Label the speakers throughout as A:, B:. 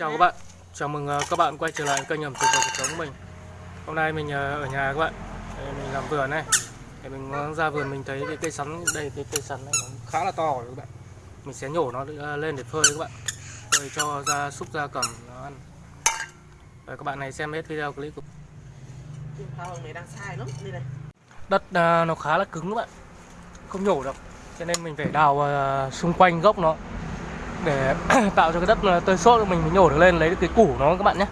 A: Chào các bạn, chào mừng ờ, các bạn quay trở lại kênh ẩm thực và cuộc sống của mình. Hôm nay mình ờ, ở nhà các bạn, Đây, mình làm vườn này. Để mình ờ, ra vườn mình thấy cái cây sắn, đây cái cây sắn này nó khá là to rồi các bạn. Mình sẽ nhổ nó lên để phơi các bạn. Phơi cho ra súc ra cầm nó ăn. Rồi các bạn này xem hết video clip của
B: đang sai lắm đây này
A: Đất nó khá là cứng các bạn. Không nhổ được. Cho nên mình phải đào xung quanh gốc nó. Để tạo cho cái đất tơi xốp mình mới nhổ được lên, lấy được cái củ nó các bạn nhé.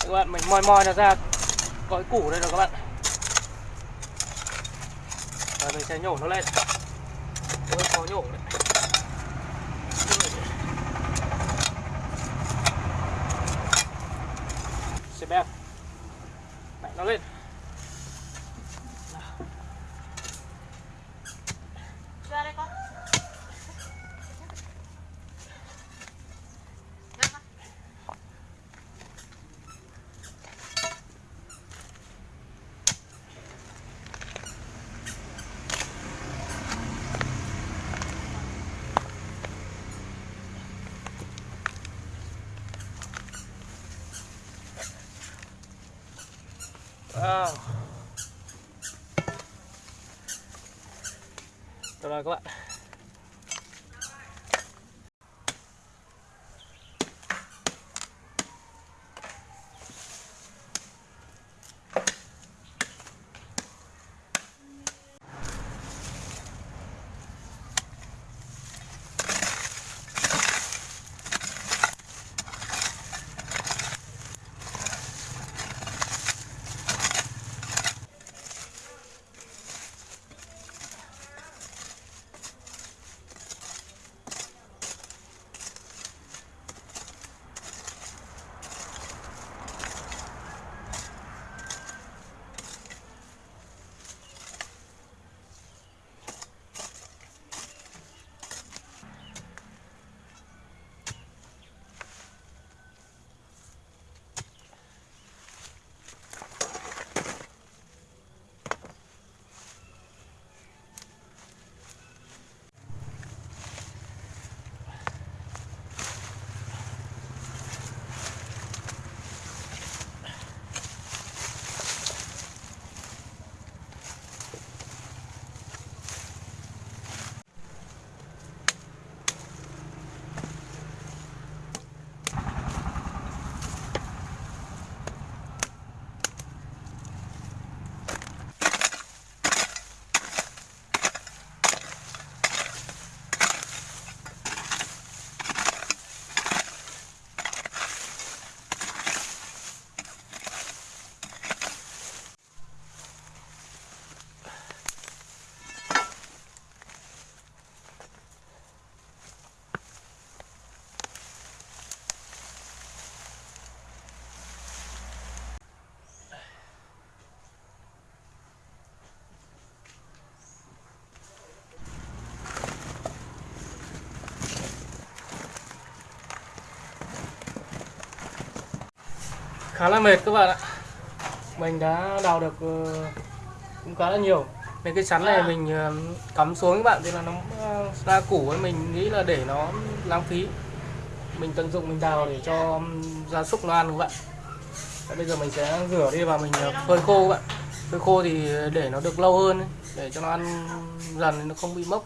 A: Các bạn, mình moi moi nó ra có cái củ đây rồi các bạn. Và mình sẽ nhổ nó lên. Hơi khó nhổ đấy. Xem bèo đẩy nó lên. Wow. Được rồi các bạn khá là mệt các bạn ạ. Mình đã đào được ờ, cũng khá là nhiều. Mấy cái sắn này mình ờ, cắm xuống các bạn thì là nó ờ, ra củ ấy mình nghĩ là để nó lãng phí. Mình tận dụng mình đào để cho gia súc nó ăn các bạn. Đấy, bây giờ mình sẽ rửa đi và mình phơi khô các bạn. Phơi khô thì để nó được lâu hơn để cho nó ăn dần nó không bị mốc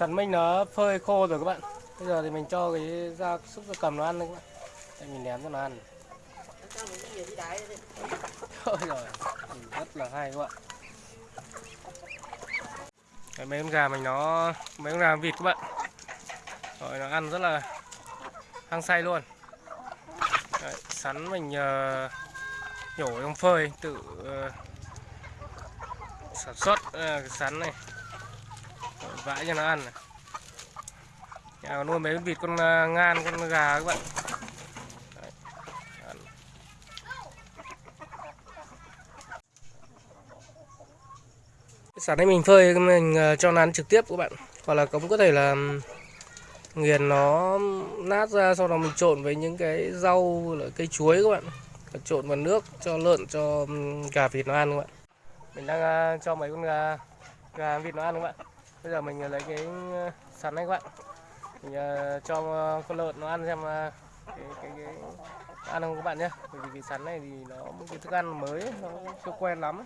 A: sắn mình nó phơi khô rồi các bạn. Bây giờ thì mình cho cái da xúc ra cầm nó ăn đấy các bạn. Để mình ném cho nó ăn. Thôi rồi rất là hay các bạn. Đấy, mấy con gà mình nó mấy con gà vịt các bạn. Rồi nó ăn rất là hăng say luôn. Đấy, sắn mình uh, nhổ trong phơi tự uh, sản xuất uh, cái sắn này vãi cho nó ăn này. Nhà nuôi mấy con vịt con à, ngan con gà các bạn. Đấy, ăn. Này mình phơi mình à, cho nó ăn trực tiếp các bạn. Hoặc là cũng có thể là nghiền nó nát ra sau đó mình trộn với những cái rau là cây chuối các bạn. Và trộn vào nước cho lợn cho gà vịt nó ăn các bạn. Mình đang à, cho mấy con gà gà vịt nó ăn các bạn bây giờ mình ờ, lấy cái ờ, sắn này các bạn. Mình ờ, cho con lợn nó ăn xem cái cái cái ăn không các bạn nhé. Bởi vì cái sắn này thì nó một cái thức ăn mới nó chưa quen lắm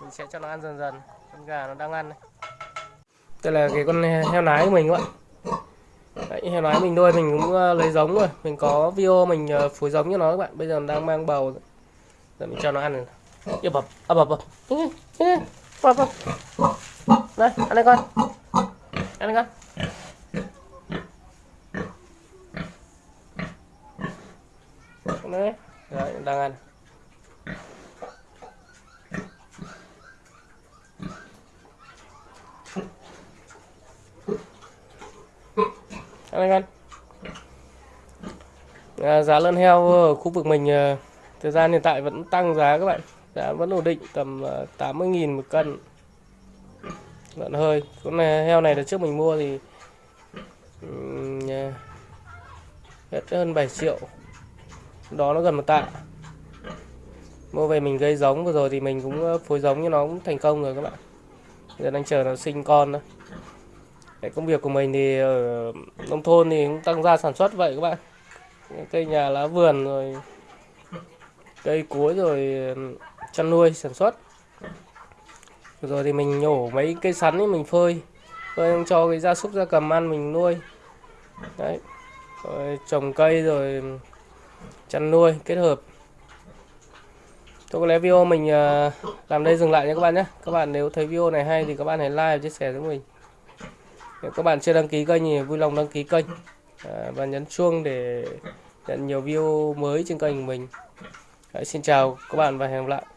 A: mình sẽ cho nó ăn dần dần con gà nó đang ăn này. Đây là cái con heo nái của mình các bạn. Đấy, heo nái mình nuôi mình cũng lấy giống rồi. Mình có video mình phối giống cho nó các bạn. Bây giờ nó đang mang bầu rồi. giờ mình cho nó ăn này Yêu bập ập bập bập. Bập bập đây ăn đây con. Ăn đây con. Đấy đấy đang ăn. Ăn đây con. À, giá lợn heo ở khu vực mình à, thời gian hiện tại vẫn tăng giá các bạn giá vẫn ổn định tầm ờ, 80.000 một cân. Lợn hơi. Con này, heo này là trước mình mua thì ờ, hết hơn 7 triệu. Đó nó gần một tạ. Mua về mình gây giống. Vừa rồi thì mình cũng ờ, phối giống như nó cũng thành công rồi các bạn. Giờ đang chờ nó sinh con đó. Cái công việc của mình thì ở nông thôn thì cũng tăng gia sản xuất vậy các bạn. Cây nhà lá vườn rồi cây cuối rồi chăn nuôi sản xuất. Rồi thì mình nhổ mấy cây sắn ấy mình phơi. Phơi cho cái gia súc gia cầm ăn mình nuôi. Đấy. Rồi trồng cây rồi chăn nuôi kết hợp. Tôi có lẽ video mình ờ, làm đây dừng lại nha các bạn nhé. Các bạn nếu thấy video này hay thì các bạn hãy like và chia sẻ với mình. Nếu các bạn chưa đăng ký kênh thì vui lòng đăng ký kênh. Ờ, và nhấn chuông để nhận nhiều video mới trên kênh của mình. Đấy, Xin chào các bạn và hẹn gặp lại.